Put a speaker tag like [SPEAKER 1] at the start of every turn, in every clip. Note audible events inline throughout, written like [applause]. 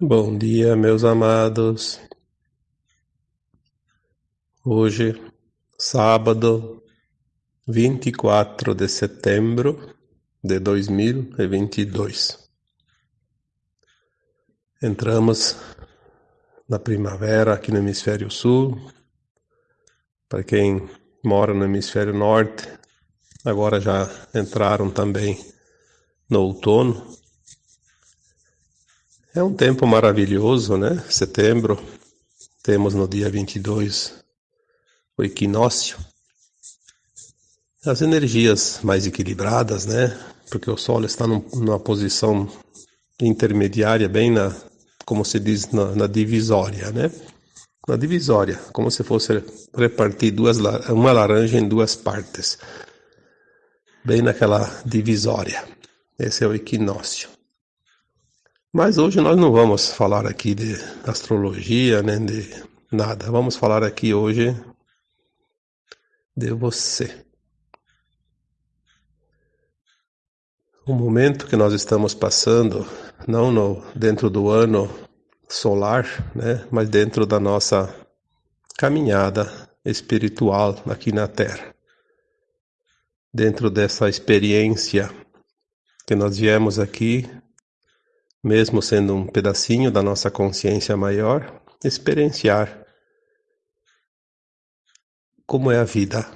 [SPEAKER 1] Bom dia, meus amados. Hoje, sábado, 24 de setembro de 2022. Entramos na primavera aqui no hemisfério sul. Para quem mora no hemisfério norte, agora já entraram também no outono. É um tempo maravilhoso, né? Setembro, temos no dia 22 o equinócio. As energias mais equilibradas, né? Porque o Sol está num, numa posição intermediária, bem na, como se diz, na, na divisória, né? Na divisória, como se fosse repartir duas, uma laranja em duas partes. Bem naquela divisória. Esse é o equinócio. Mas hoje nós não vamos falar aqui de astrologia, nem de nada. Vamos falar aqui hoje de você. O momento que nós estamos passando, não no, dentro do ano solar, né, mas dentro da nossa caminhada espiritual aqui na Terra. Dentro dessa experiência que nós viemos aqui mesmo sendo um pedacinho da nossa consciência maior, experienciar como é a vida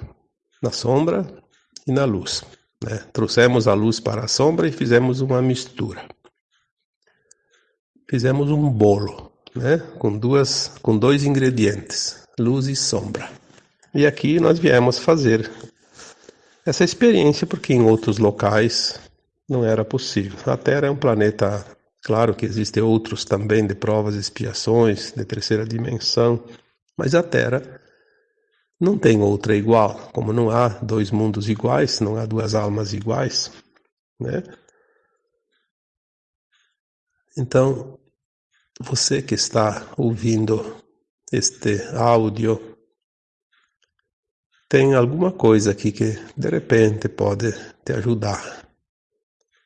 [SPEAKER 1] na sombra e na luz. Né? Trouxemos a luz para a sombra e fizemos uma mistura. Fizemos um bolo, né? com duas, com dois ingredientes, luz e sombra. E aqui nós viemos fazer essa experiência porque em outros locais não era possível. A Terra é um planeta Claro que existem outros também de provas e expiações, de terceira dimensão, mas a Terra não tem outra igual. Como não há dois mundos iguais, não há duas almas iguais, né? Então, você que está ouvindo este áudio, tem alguma coisa aqui que de repente pode te ajudar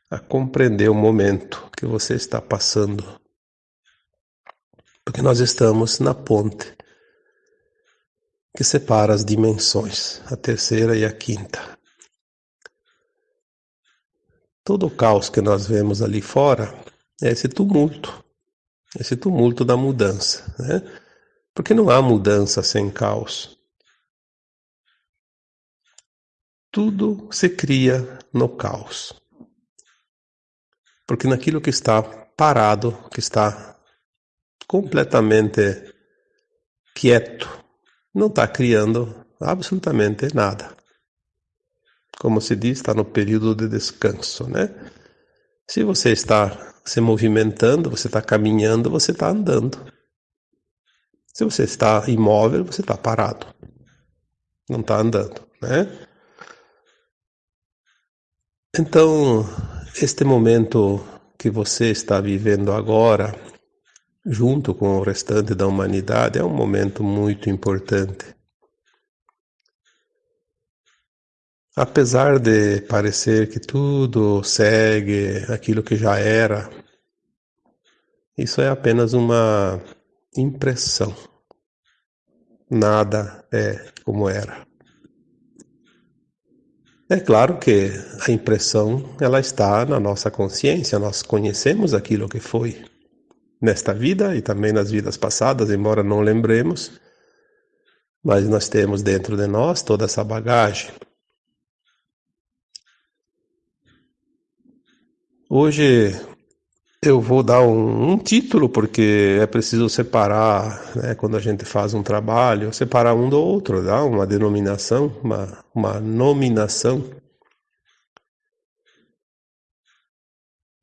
[SPEAKER 1] a compreender o momento que você está passando. Porque nós estamos na ponte que separa as dimensões, a terceira e a quinta. Todo o caos que nós vemos ali fora é esse tumulto, esse tumulto da mudança, né? Porque não há mudança sem caos. Tudo se cria no caos. Porque naquilo que está parado, que está completamente quieto, não está criando absolutamente nada. Como se diz, está no período de descanso, né? Se você está se movimentando, você está caminhando, você está andando. Se você está imóvel, você está parado. Não está andando, né? Então, este momento que você está vivendo agora, junto com o restante da humanidade, é um momento muito importante. Apesar de parecer que tudo segue aquilo que já era, isso é apenas uma impressão. Nada é como era. É claro que a impressão ela está na nossa consciência, nós conhecemos aquilo que foi nesta vida e também nas vidas passadas, embora não lembremos, mas nós temos dentro de nós toda essa bagagem. Hoje eu vou dar um, um, título, porque é preciso separar, né, quando a gente faz um trabalho, separar um do outro, dar uma denominação, uma, uma nominação.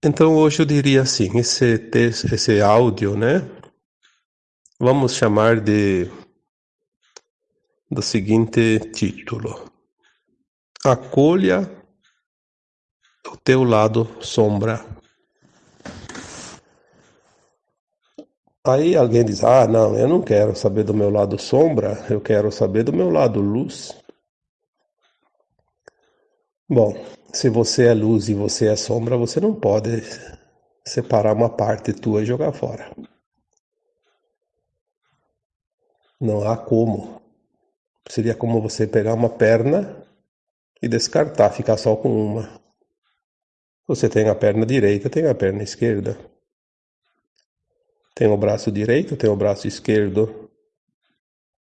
[SPEAKER 1] Então hoje eu diria assim, esse texto, esse áudio, né, vamos chamar de do seguinte título: Acolha o teu lado sombra. Aí alguém diz: Ah, não, eu não quero saber do meu lado sombra, eu quero saber do meu lado luz. Bom, se você é luz e você é sombra, você não pode separar uma parte tua e jogar fora. Não há como. Seria como você pegar uma perna e descartar, ficar só com uma. Você tem a perna direita, tem a perna esquerda. Tem o braço direito, tem o braço esquerdo.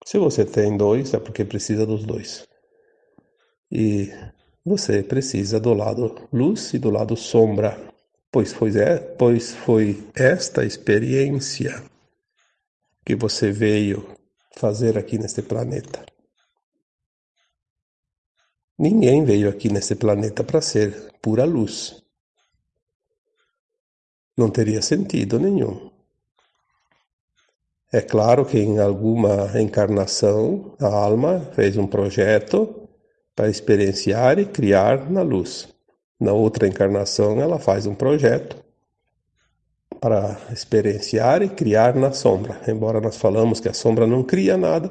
[SPEAKER 1] Se você tem dois, é porque precisa dos dois. E você precisa do lado luz e do lado sombra, pois foi, é, pois foi esta experiência que você veio fazer aqui neste planeta. Ninguém veio aqui nesse planeta para ser pura luz. Não teria sentido nenhum. É claro que em alguma encarnação a alma fez um projeto para experienciar e criar na luz. Na outra encarnação ela faz um projeto para experienciar e criar na sombra. Embora nós falamos que a sombra não cria nada,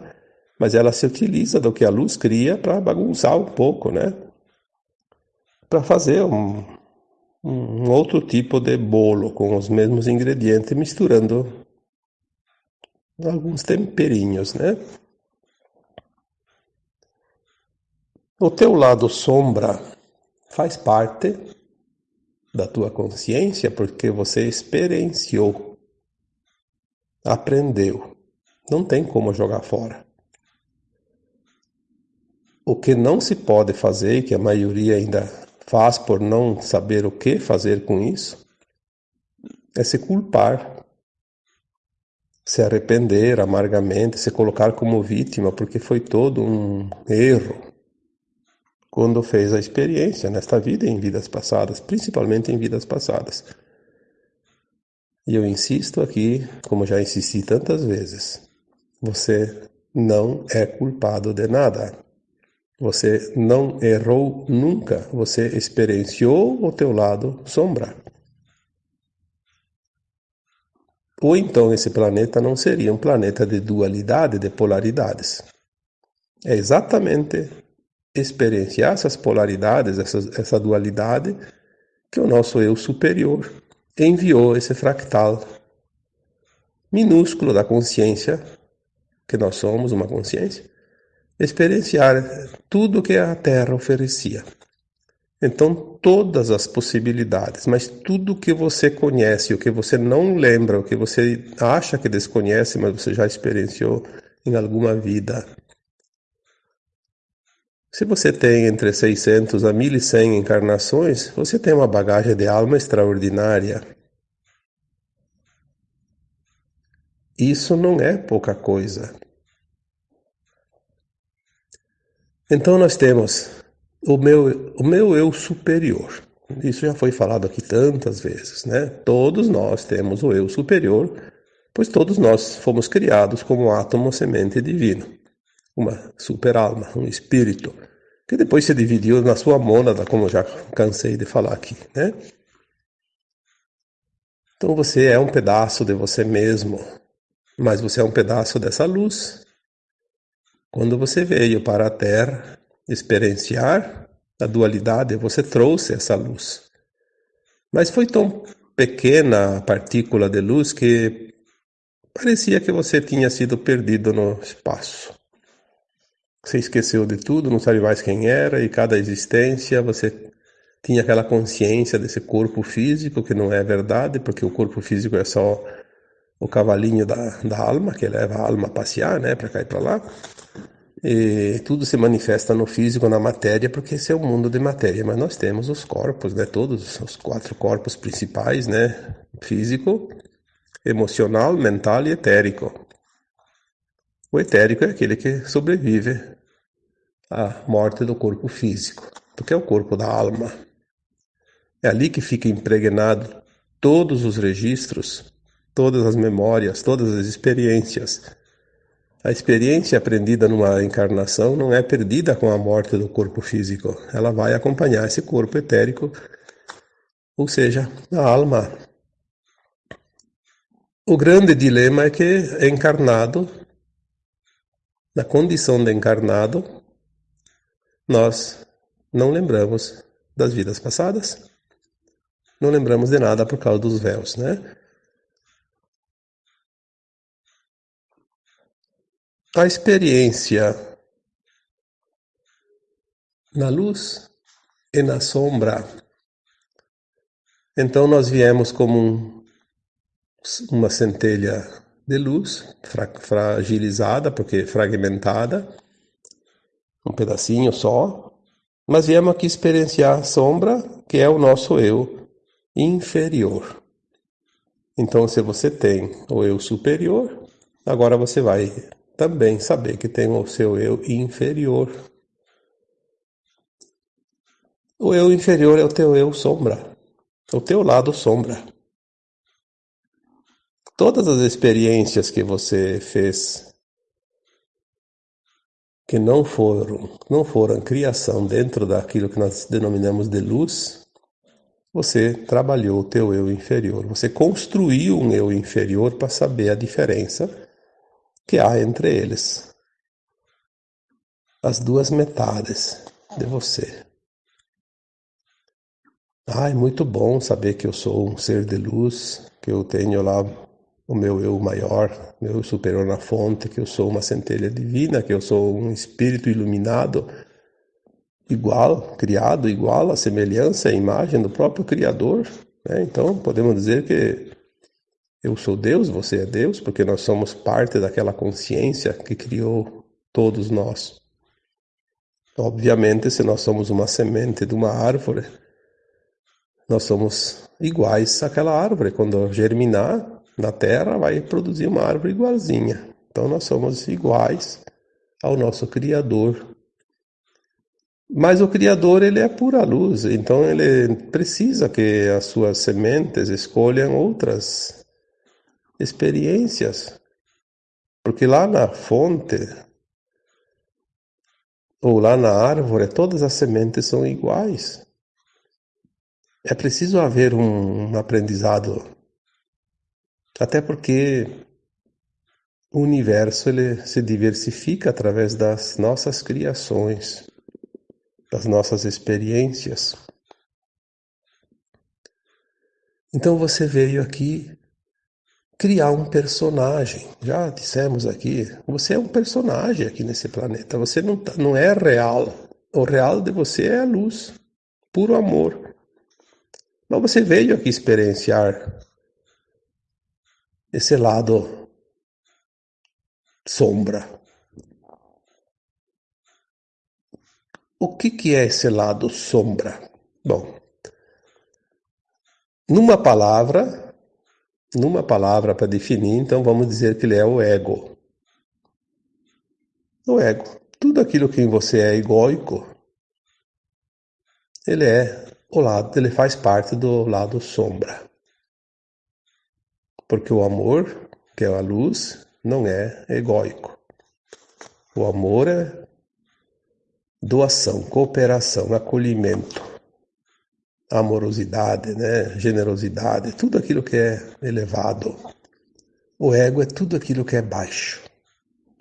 [SPEAKER 1] mas ela se utiliza do que a luz cria para bagunçar um pouco, né? Para fazer um, um outro tipo de bolo com os mesmos ingredientes, misturando alguns temperinhos, né? O teu lado sombra faz parte da tua consciência porque você experienciou, aprendeu. Não tem como jogar fora. O que não se pode fazer, que a maioria ainda faz por não saber o que fazer com isso, é se culpar, se arrepender amargamente, se colocar como vítima, porque foi todo um erro quando fez a experiência nesta vida e em vidas passadas, principalmente em vidas passadas. E eu insisto aqui, como já insisti tantas vezes, você não é culpado de nada. Você não errou nunca, você experienciou o teu lado sombra. Ou então esse planeta não seria um planeta de dualidade, de polaridades. É exatamente experienciar essas polaridades, essa, essa dualidade, que o nosso eu superior enviou esse fractal minúsculo da consciência, que nós somos uma consciência, experienciar tudo que a Terra oferecia. Então, todas as possibilidades, mas tudo que você conhece, o que você não lembra, o que você acha que desconhece, mas você já experienciou em alguma vida, se você tem entre 600 a 1100 encarnações, você tem uma bagagem de alma extraordinária. Isso não é pouca coisa. Então nós temos o meu, o meu eu superior. Isso já foi falado aqui tantas vezes, né? Todos nós temos o eu superior, pois todos nós fomos criados como átomo semente divino uma super alma, um espírito, que depois se dividiu na sua mônada, como já cansei de falar aqui, né? Então você é um pedaço de você mesmo, mas você é um pedaço dessa luz. Quando você veio para a Terra experienciar a dualidade, você trouxe essa luz. Mas foi tão pequena a partícula de luz que parecia que você tinha sido perdido no espaço. Você esqueceu de tudo, não sabe mais quem era, e cada existência você tinha aquela consciência desse corpo físico, que não é verdade, porque o corpo físico é só o cavalinho da, da alma, que leva a alma a passear, né, para cá e para lá. E tudo se manifesta no físico, na matéria, porque esse é o mundo de matéria. Mas nós temos os corpos, né, todos os quatro corpos principais, né, físico, emocional, mental e etérico. O etérico é aquele que sobrevive a morte do corpo físico, porque é o corpo da alma. É ali que fica impregnado todos os registros, todas as memórias, todas as experiências. A experiência aprendida numa encarnação não é perdida com a morte do corpo físico. Ela vai acompanhar esse corpo etérico, ou seja, a alma. O grande dilema é que encarnado, na condição de encarnado, nós não lembramos das vidas passadas. não lembramos de nada por causa dos véus, né? A experiência na luz e na sombra. Então nós viemos como um, uma centelha de luz, fra fragilizada, porque fragmentada, um pedacinho só, mas viemos aqui experienciar a sombra, que é o nosso eu inferior. Então, se você tem o eu superior, agora você vai também saber que tem o seu eu inferior. O eu inferior é o teu eu sombra, o teu lado sombra. Todas as experiências que você fez que não foram, não foram criação dentro daquilo que nós denominamos de luz, você trabalhou o teu eu inferior. Você construiu um eu inferior para saber a diferença que há entre eles. As duas metades de você. Ah, é muito bom saber que eu sou um ser de luz, que eu tenho lá o meu eu maior, meu eu superior na fonte, que eu sou uma centelha divina, que eu sou um espírito iluminado, igual, criado igual, a semelhança, a imagem do próprio Criador. Né? Então, podemos dizer que eu sou Deus, você é Deus, porque nós somos parte daquela consciência que criou todos nós. Obviamente, se nós somos uma semente de uma árvore, nós somos iguais àquela árvore. Quando germinar na terra, vai produzir uma árvore igualzinha. Então, nós somos iguais ao nosso Criador. Mas o Criador, ele é pura luz, então ele precisa que as suas sementes escolham outras experiências. Porque lá na fonte, ou lá na árvore, todas as sementes são iguais. É preciso haver um, um aprendizado, até porque o universo ele se diversifica através das nossas criações, das nossas experiências. Então você veio aqui criar um personagem. Já dissemos aqui, você é um personagem aqui nesse planeta. Você não, tá, não é real. O real de você é a luz, puro amor. Mas você veio aqui experienciar esse lado sombra. O que, que é esse lado sombra? Bom, numa palavra, numa palavra para definir, então vamos dizer que ele é o ego. O ego. Tudo aquilo que em você é egóico, ele é o lado, ele faz parte do lado sombra. Porque o amor, que é a luz, não é egóico. O amor é doação, cooperação, acolhimento amorosidade, né? generosidade, tudo aquilo que é elevado. O ego é tudo aquilo que é baixo,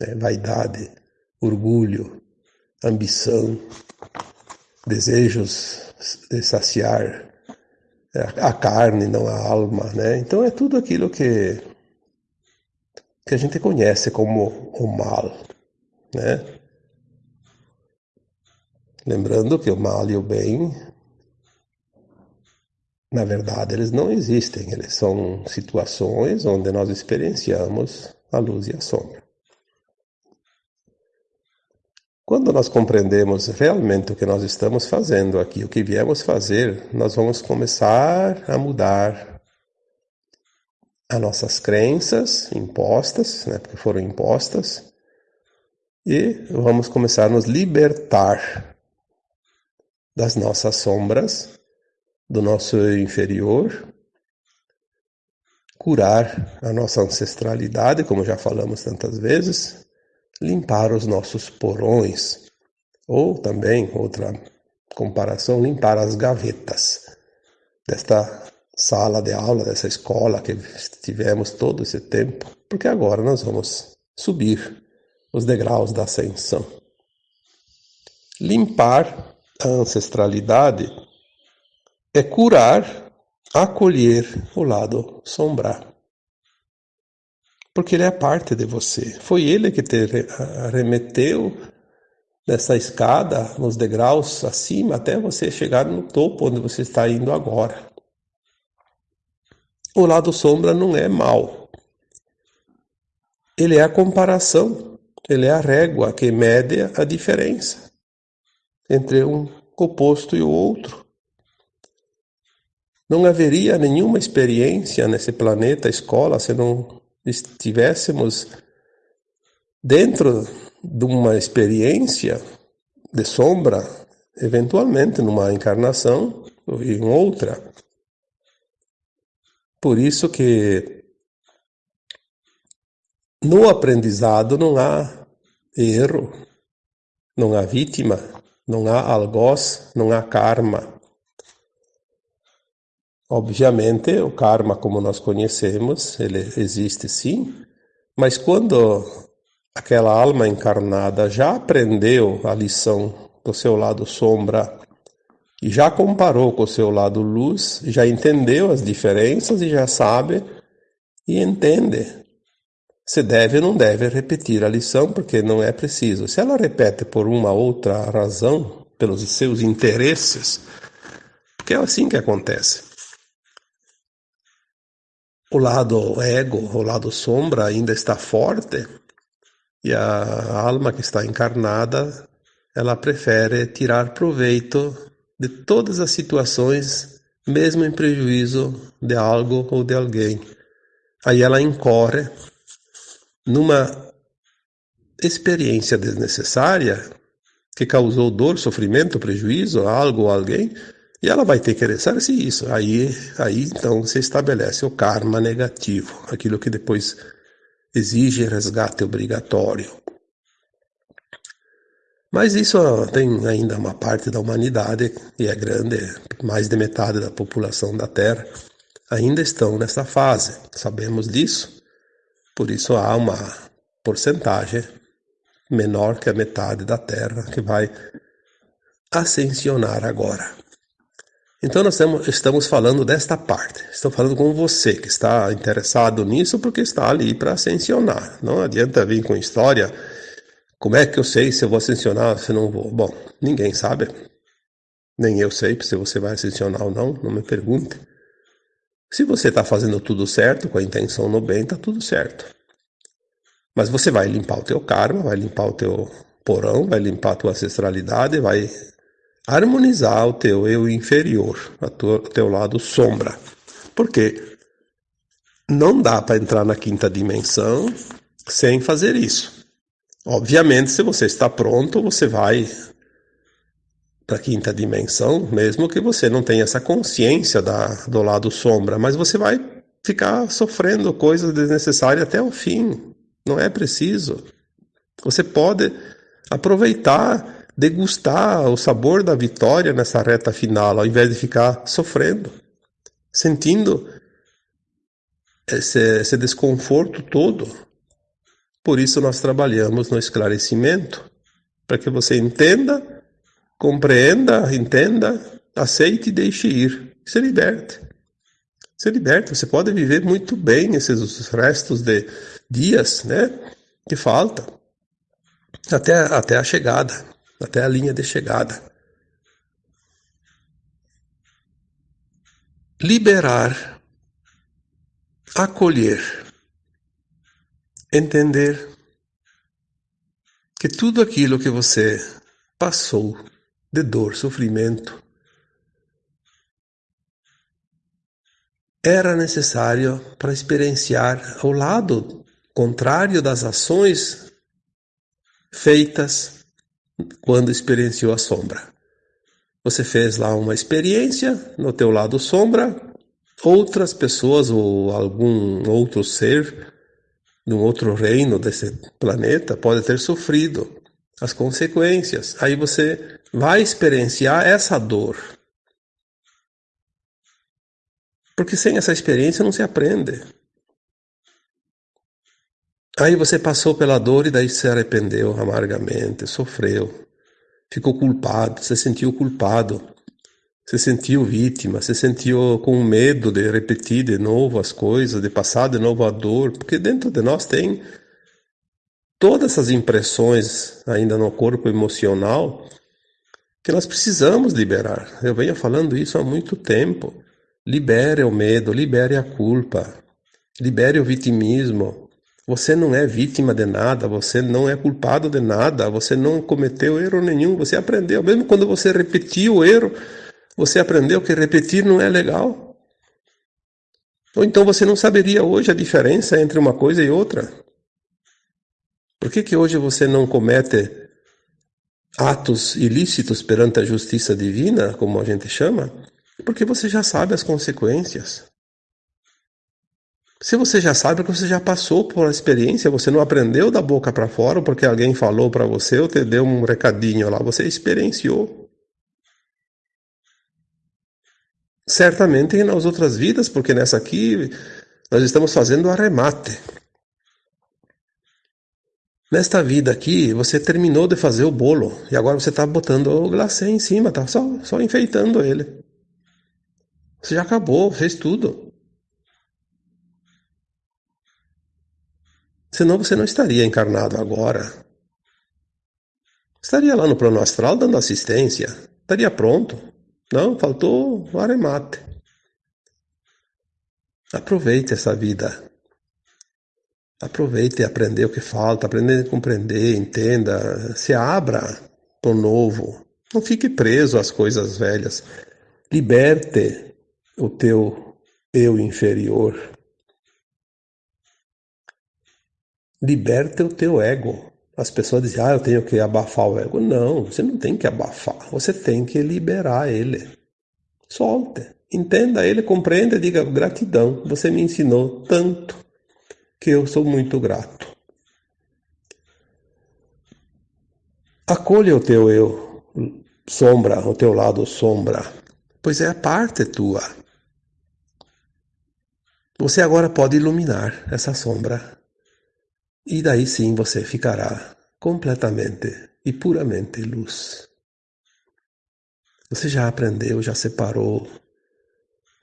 [SPEAKER 1] né? vaidade, orgulho, ambição, desejos de saciar a carne, não a alma, né? Então é tudo aquilo que que a gente conhece como o mal, né? Lembrando que o mal e o bem na verdade, eles não existem, eles são situações onde nós experienciamos a luz e a sombra. Quando nós compreendemos realmente o que nós estamos fazendo aqui, o que viemos fazer, nós vamos começar a mudar as nossas crenças impostas, né, porque foram impostas, e vamos começar a nos libertar das nossas sombras do nosso inferior, curar a nossa ancestralidade, como já falamos tantas vezes, limpar os nossos porões, ou também, outra comparação, limpar as gavetas desta sala de aula, dessa escola que tivemos todo esse tempo, porque agora nós vamos subir os degraus da ascensão. Limpar a ancestralidade é curar acolher o lado sombra. Porque ele é parte de você. Foi ele que te remeteu nessa escada, nos degraus acima, até você chegar no topo onde você está indo agora. O lado sombra não é mal. Ele é a comparação, ele é a régua que mede a diferença entre um oposto e o outro. Não haveria nenhuma experiência nesse planeta escola se não estivéssemos dentro de uma experiência de sombra, eventualmente numa encarnação ou em outra. Por isso que no aprendizado não há erro, não há vítima, não há algoz, não há karma. Obviamente, o karma, como nós conhecemos, ele existe sim, mas quando aquela alma encarnada já aprendeu a lição do seu lado sombra e já comparou com o seu lado luz, já entendeu as diferenças e já sabe e entende se deve ou não deve repetir a lição, porque não é preciso. Se ela repete por uma outra razão, pelos seus interesses, porque é assim que acontece. O lado ego, o lado sombra ainda está forte, e a alma que está encarnada, ela prefere tirar proveito de todas as situações, mesmo em prejuízo de algo ou de alguém. Aí ela incorre numa experiência desnecessária que causou dor, sofrimento, prejuízo a algo ou alguém, e ela vai ter que ressarcir isso. Aí, aí então se estabelece o karma negativo, aquilo que depois exige resgate obrigatório. Mas isso tem ainda uma parte da humanidade, e é grande, mais de metade da população da Terra, ainda estão nessa fase. Sabemos disso. Por isso há uma porcentagem menor que a metade da Terra que vai ascensionar agora. Então nós estamos falando desta parte. Estou falando com você que está interessado nisso porque está ali para ascensionar. Não adianta vir com história. Como é que eu sei se eu vou ascensionar se não vou? Bom, ninguém sabe. Nem eu sei se você vai ascensionar ou não. Não me pergunte. Se você está fazendo tudo certo, com a intenção no bem, está tudo certo. Mas você vai limpar o teu karma, vai limpar o teu porão, vai limpar a tua ancestralidade, vai harmonizar o teu eu inferior, o teu lado sombra. Porque não dá para entrar na quinta dimensão sem fazer isso. Obviamente, se você está pronto, você vai para a quinta dimensão, mesmo que você não tenha essa consciência da, do lado sombra, mas você vai ficar sofrendo coisas desnecessárias até o fim. Não é preciso. Você pode aproveitar degustar o sabor da vitória nessa reta final, ao invés de ficar sofrendo, sentindo esse, esse desconforto todo. Por isso nós trabalhamos no esclarecimento, para que você entenda, compreenda, entenda, aceite e deixe ir, se liberte. Se liberte, você pode viver muito bem esses restos de dias, né, que falta, até, até a chegada até a linha de chegada. Liberar, acolher, entender que tudo aquilo que você passou de dor, sofrimento, era necessário para experienciar ao lado contrário das ações feitas quando experienciou a sombra. Você fez lá uma experiência no teu lado sombra, outras pessoas ou algum outro ser de um outro reino desse planeta pode ter sofrido as consequências. Aí você vai experienciar essa dor. Porque sem essa experiência não se aprende. Aí você passou pela dor e daí se arrependeu amargamente, sofreu, ficou culpado, se sentiu culpado se sentiu vítima, se sentiu com medo de repetir de novo as coisas, de passar de novo a dor, porque dentro de nós tem todas essas impressões ainda no corpo emocional que nós precisamos liberar. Eu venho falando isso há muito tempo. Libere o medo, libere a culpa, libere o vitimismo. Você não é vítima de nada, você não é culpado de nada, você não cometeu erro nenhum, você aprendeu. Mesmo quando você repetiu o erro, você aprendeu que repetir não é legal? Ou então você não saberia hoje a diferença entre uma coisa e outra? Por que, que hoje você não comete atos ilícitos perante a justiça divina, como a gente chama? Porque você já sabe as consequências. Se você já sabe, porque você já passou por a experiência, você não aprendeu da boca para fora porque alguém falou para você ou te deu um recadinho lá, você experienciou. Certamente nas outras vidas, porque nessa aqui nós estamos fazendo arremate. Nesta vida aqui, você terminou de fazer o bolo e agora você está botando o glacê em cima, tá só, só enfeitando ele. Você já acabou, fez tudo. Senão você não estaria encarnado agora. Estaria lá no plano astral dando assistência. Estaria pronto. Não, faltou o aremate. Aproveite essa vida. Aproveite e aprender o que falta, aprender a compreender, entenda, se abra para o novo. Não fique preso às coisas velhas. Liberte o teu eu inferior. Liberte o teu ego. As pessoas dizem, ah, eu tenho que abafar o ego. Não, você não tem que abafar, você tem que liberar ele. Solte, entenda ele, compreenda e diga gratidão. Você me ensinou tanto que eu sou muito grato. Acolha o teu eu, sombra, o teu lado sombra, pois é a parte tua. Você agora pode iluminar essa sombra e daí sim você ficará completamente e puramente luz. Você já aprendeu, já separou,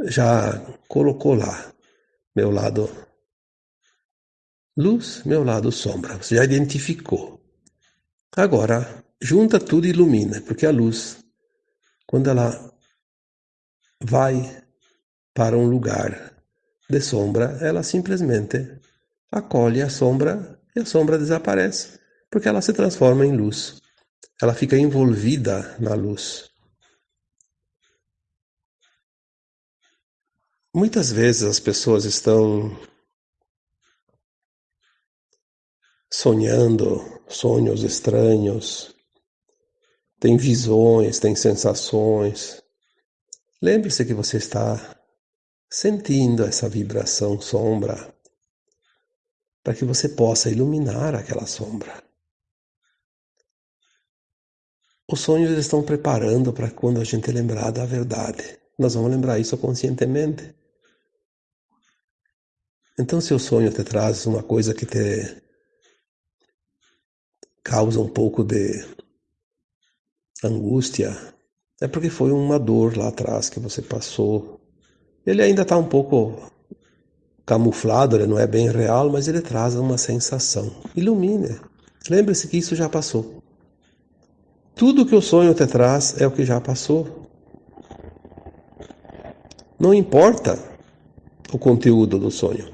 [SPEAKER 1] já colocou lá meu lado luz, meu lado sombra. Você já identificou. Agora, junta tudo e ilumina, porque a luz, quando ela vai para um lugar de sombra, ela simplesmente acolhe a sombra e a sombra desaparece, porque ela se transforma em luz. Ela fica envolvida na luz. Muitas vezes as pessoas estão sonhando sonhos estranhos, têm visões, têm sensações. Lembre-se que você está sentindo essa vibração sombra para que você possa iluminar aquela sombra. Os sonhos estão preparando para quando a gente lembrar da verdade. Nós vamos lembrar isso conscientemente. Então, se o sonho te traz uma coisa que te causa um pouco de angústia, é porque foi uma dor lá atrás que você passou. Ele ainda está um pouco camuflado, ele não é bem real, mas ele traz uma sensação. Ilumine. Lembre-se que isso já passou. Tudo que o sonho te traz é o que já passou. Não importa o conteúdo do sonho.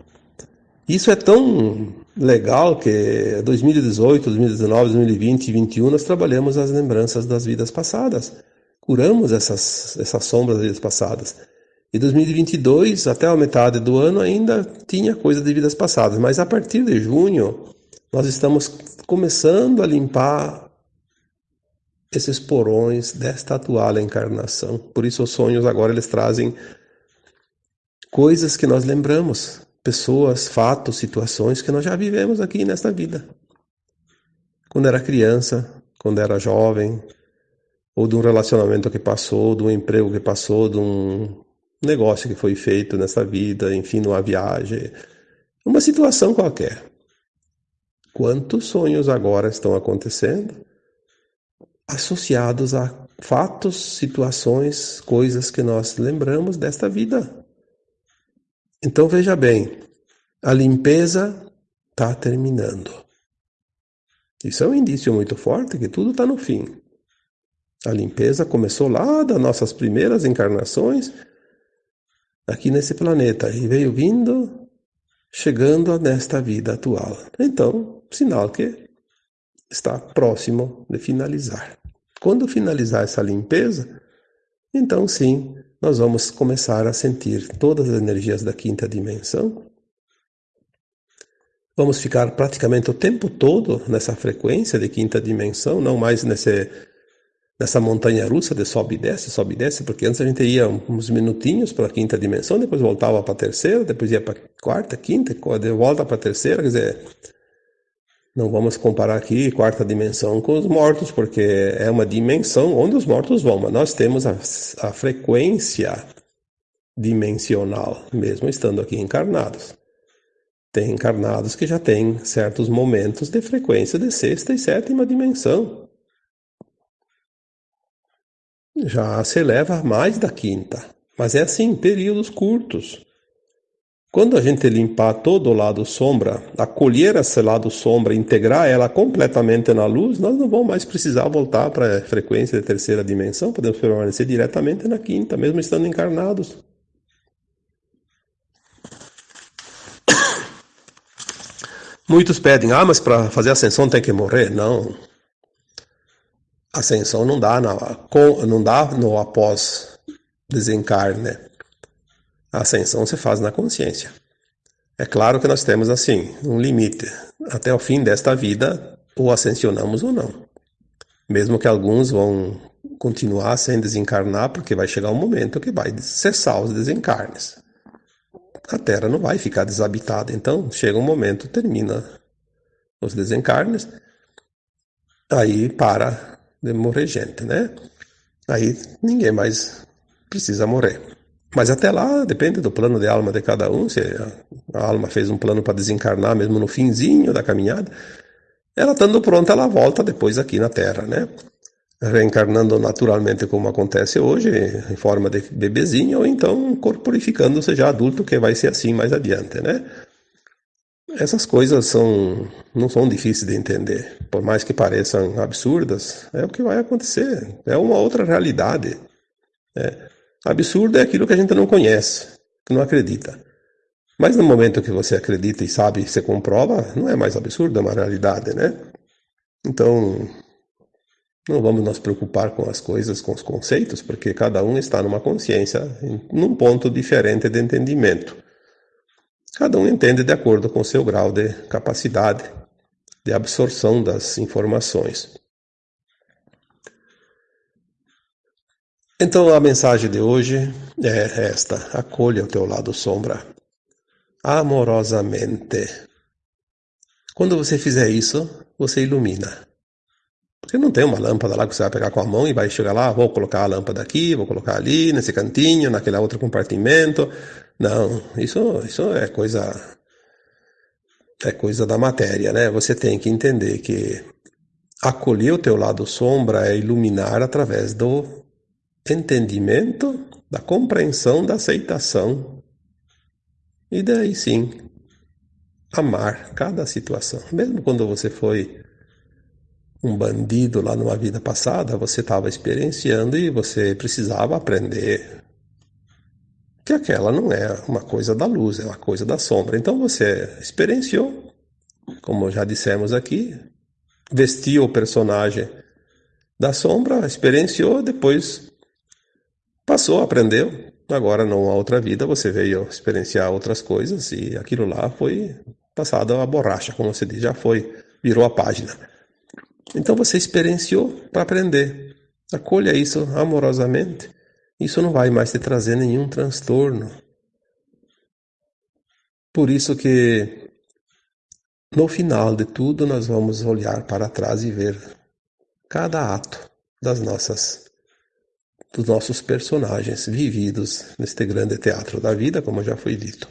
[SPEAKER 1] Isso é tão legal que 2018, 2019, 2020 e 2021 nós trabalhamos as lembranças das vidas passadas. Curamos essas, essas sombras das vidas passadas. E 2022, até a metade do ano, ainda tinha coisa de vidas passadas, mas a partir de junho, nós estamos começando a limpar esses porões desta atual encarnação. Por isso, os sonhos agora eles trazem coisas que nós lembramos, pessoas, fatos, situações que nós já vivemos aqui nesta vida. Quando era criança, quando era jovem, ou de um relacionamento que passou, de um emprego que passou, de um negócio que foi feito nessa vida, enfim, numa viagem, uma situação qualquer. Quantos sonhos agora estão acontecendo associados a fatos, situações, coisas que nós lembramos desta vida. Então veja bem, a limpeza está terminando. Isso é um indício muito forte que tudo está no fim. A limpeza começou lá das nossas primeiras encarnações aqui nesse planeta e veio vindo, chegando nesta vida atual. Então, sinal que está próximo de finalizar. Quando finalizar essa limpeza, então sim, nós vamos começar a sentir todas as energias da quinta dimensão. Vamos ficar praticamente o tempo todo nessa frequência de quinta dimensão, não mais nesse nessa montanha russa de sobe e desce, sobe e desce, porque antes a gente ia uns minutinhos para a quinta dimensão, depois voltava para a terceira, depois ia para a quarta, quinta, volta para a terceira, quer dizer, não vamos comparar aqui quarta dimensão com os mortos, porque é uma dimensão onde os mortos vão, mas nós temos a, a frequência dimensional, mesmo estando aqui encarnados. Tem encarnados que já têm certos momentos de frequência de sexta e sétima dimensão já se eleva mais da quinta. Mas é assim, períodos curtos. Quando a gente limpar todo o lado sombra, acolher esse lado sombra, integrar ela completamente na luz, nós não vamos mais precisar voltar para a frequência de terceira dimensão, podemos permanecer diretamente na quinta, mesmo estando encarnados. [coughs] Muitos pedem, ah, mas para fazer ascensão tem que morrer? Não, ascensão não dá, na, não dá no após desencarne. A ascensão se faz na consciência. É claro que nós temos assim um limite. Até o fim desta vida, ou ascensionamos ou não. Mesmo que alguns vão continuar sem desencarnar, porque vai chegar um momento que vai cessar os desencarnes. A Terra não vai ficar desabitada. Então, chega um momento, termina os desencarnes, aí para de morrer gente, né? Aí ninguém mais precisa morrer. Mas até lá depende do plano de alma de cada um. Se a alma fez um plano para desencarnar mesmo no finzinho da caminhada, ela estando pronta, ela volta depois aqui na Terra, né? Reencarnando naturalmente como acontece hoje, em forma de bebezinho, ou então corporificando-se já adulto, que vai ser assim mais adiante, né? Essas coisas são, não são difíceis de entender, por mais que pareçam absurdas, é o que vai acontecer, é uma outra realidade. É. Absurdo é aquilo que a gente não conhece, que não acredita. Mas no momento que você acredita e sabe, você comprova, não é mais absurdo, é uma realidade, né? Então, não vamos nos preocupar com as coisas, com os conceitos, porque cada um está numa consciência, num ponto diferente de entendimento. Cada um entende de acordo com seu grau de capacidade de absorção das informações. Então a mensagem de hoje é esta: acolha o teu lado sombra amorosamente. Quando você fizer isso, você ilumina. Porque não tem uma lâmpada lá que você vai pegar com a mão e vai chegar lá, vou colocar a lâmpada aqui, vou colocar ali, nesse cantinho, naquele outro compartimento. Não, isso, isso é coisa é coisa da matéria, né? Você tem que entender que acolher o teu lado sombra é iluminar através do entendimento, da compreensão, da aceitação. E daí sim, amar cada situação. Mesmo quando você foi um bandido lá numa vida passada, você estava experienciando e você precisava aprender que aquela não é uma coisa da luz, é uma coisa da sombra. Então você experienciou, como já dissemos aqui, vestiu o personagem da sombra, experienciou, depois passou, aprendeu. Agora, numa outra vida, você veio experienciar outras coisas e aquilo lá foi passado a borracha, como você diz, já foi, virou a página. Então você experienciou para aprender. Acolha isso amorosamente isso não vai mais te trazer nenhum transtorno. Por isso que no final de tudo nós vamos olhar para trás e ver cada ato das nossas dos nossos personagens vividos neste grande teatro da vida, como já foi dito.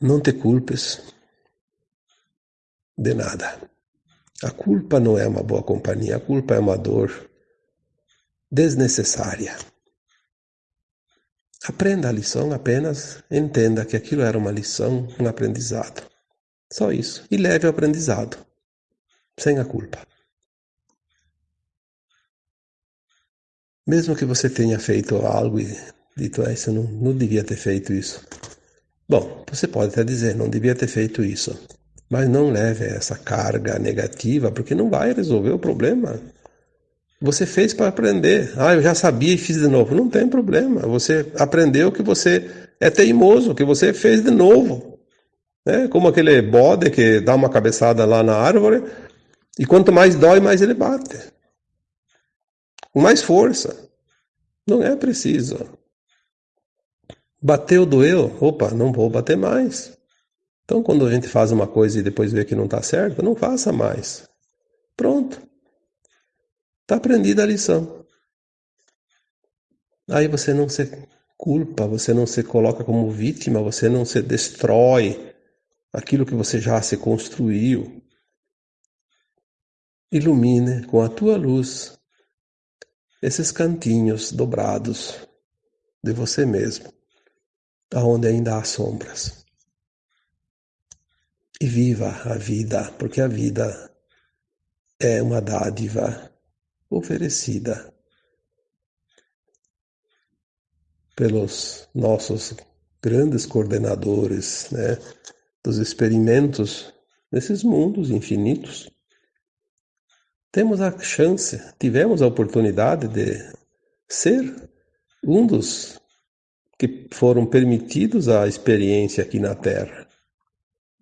[SPEAKER 1] Não te culpes de nada. A culpa não é uma boa companhia, a culpa é uma dor desnecessária. Aprenda a lição apenas, entenda que aquilo era uma lição, um aprendizado. Só isso. E leve o aprendizado, sem a culpa. Mesmo que você tenha feito algo e dito, ah, isso não, não devia ter feito isso. Bom, você pode até dizer, não devia ter feito isso. Mas não leve essa carga negativa, porque não vai resolver o problema. Você fez para aprender. Ah, eu já sabia e fiz de novo. Não tem problema. Você aprendeu que você é teimoso, que você fez de novo. É como aquele bode que dá uma cabeçada lá na árvore e quanto mais dói, mais ele bate. Com mais força. Não é preciso. Bateu, doeu. Opa, não vou bater mais. Então, quando a gente faz uma coisa e depois vê que não está certo, não faça mais. Pronto. Está aprendida a lição. Aí você não se culpa, você não se coloca como vítima, você não se destrói aquilo que você já se construiu. Ilumine com a tua luz esses cantinhos dobrados de você mesmo, aonde ainda há sombras e viva a vida, porque a vida é uma dádiva oferecida pelos nossos grandes coordenadores né, dos experimentos nesses mundos infinitos. Temos a chance, tivemos a oportunidade de ser um dos que foram permitidos à experiência aqui na Terra.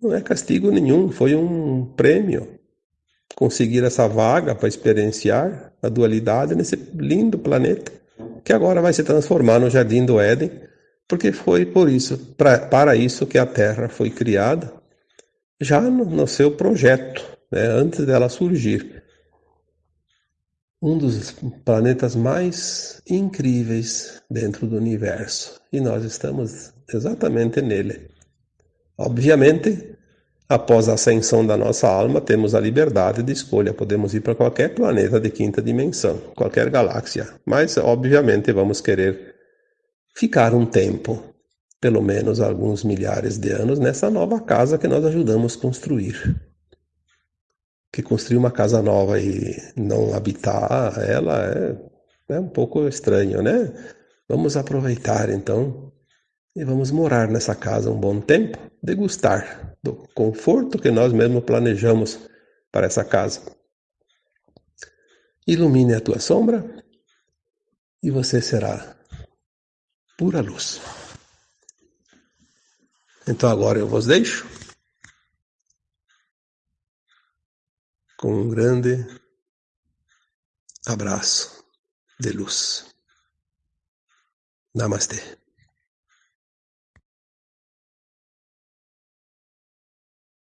[SPEAKER 1] Não é castigo nenhum, foi um prêmio conseguir essa vaga para experienciar a dualidade nesse lindo planeta que agora vai se transformar no jardim do Éden, porque foi por isso, pra, para isso que a Terra foi criada, já no, no seu projeto, né, antes dela surgir. Um dos planetas mais incríveis dentro do universo, e nós estamos exatamente nele. Obviamente, após a ascensão da nossa alma, temos a liberdade de escolha. Podemos ir para qualquer planeta de quinta dimensão, qualquer galáxia. Mas, obviamente, vamos querer ficar um tempo, pelo menos alguns milhares de anos, nessa nova casa que nós ajudamos construir. Que construir uma casa nova e não habitar ela é, é um pouco estranho, né? Vamos aproveitar então e vamos morar nessa casa um bom tempo, degustar do conforto que nós mesmos planejamos para essa casa. Ilumine a tua sombra e você será pura luz. Então agora eu vos deixo com um grande abraço de luz. Namastê.